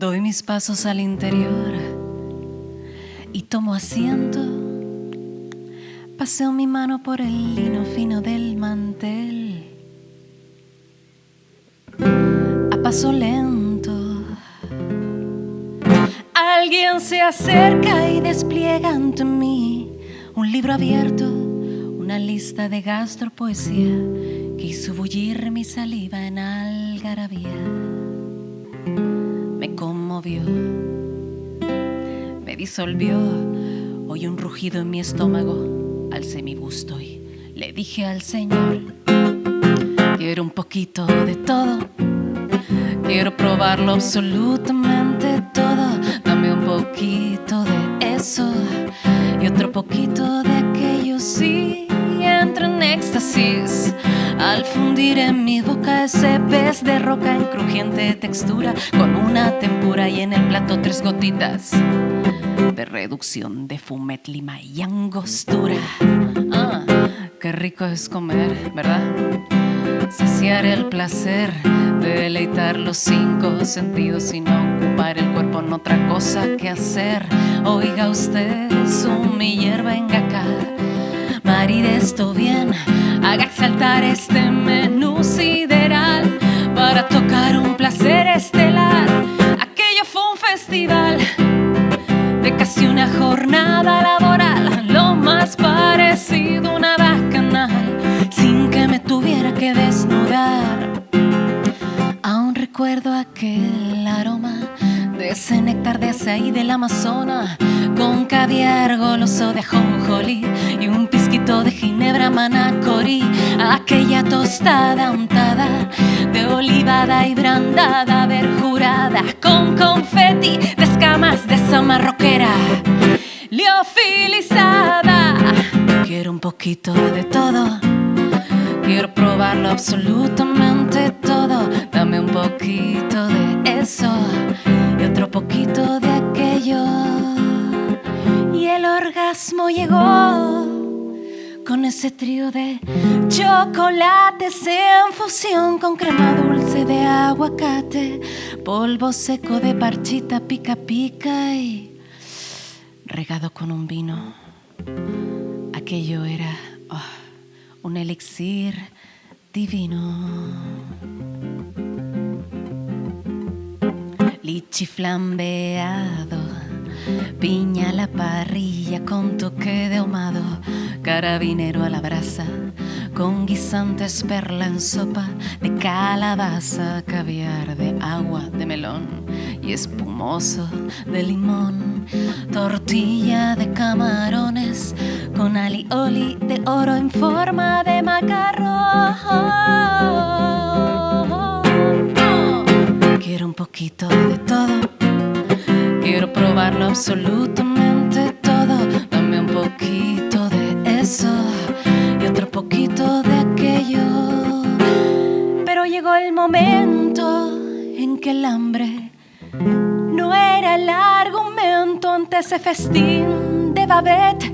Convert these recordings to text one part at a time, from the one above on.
Doy mis pasos al interior y tomo asiento. Paseo mi mano por el lino fino del mantel. A paso lento. Alguien se acerca y despliega ante mí un libro abierto, una lista de gastropoesía que hizo bullir mi saliva en algarabía me disolvió. Oí un rugido en mi estómago, alcé mi busto y le dije al Señor, quiero un poquito de todo, quiero probarlo absolutamente fundir en mi boca ese pez de roca en crujiente textura con una tempura y en el plato tres gotitas de reducción de fumet, lima y angostura. Ah, qué rico es comer, ¿verdad? Saciar el placer de deleitar los cinco sentidos y no ocupar el cuerpo en otra cosa que hacer. Oiga usted, su mi hierba en acá maride esto bien, haga exaltar este festival de casi una jornada laboral, lo más parecido a una bacanal, sin que me tuviera que desnudar. Aún recuerdo aquel aroma ese néctar de azaí del Amazonas con caviar goloso de ajonjolí y un pizquito de ginebra manacorí. Aquella tostada untada de olivada y brandada verjurada con confeti de escamas de esa marroquera liofilizada. Quiero un poquito de todo quiero probarlo absolutamente todo. Dame un poquito de llegó con ese trío de chocolates en fusión con crema dulce de aguacate, polvo seco de parchita pica pica y regado con un vino. Aquello era oh, un elixir divino. Lichi flambeado piña a la parrilla con toque de ahumado, carabinero a la brasa, con guisantes perla en sopa de calabaza, caviar de agua de melón y espumoso de limón, tortilla de camarones con alioli de oro en forma de macarrón. Quiero un poquito de todo Quiero probarlo absolutamente todo. Dame un poquito de eso y otro poquito de aquello. Pero llegó el momento en que el hambre no era el argumento ante ese festín de babette,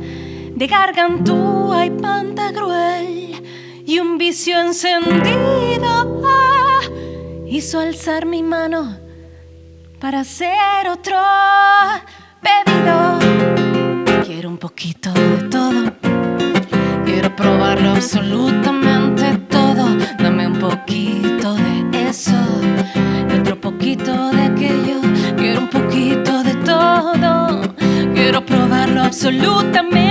de gargantúa y pantagruel y un vicio encendido ah, hizo alzar mi mano para hacer otro pedido. Quiero un poquito de todo, quiero probarlo absolutamente todo. Dame un poquito de eso otro poquito de aquello. Quiero un poquito de todo, quiero probarlo absolutamente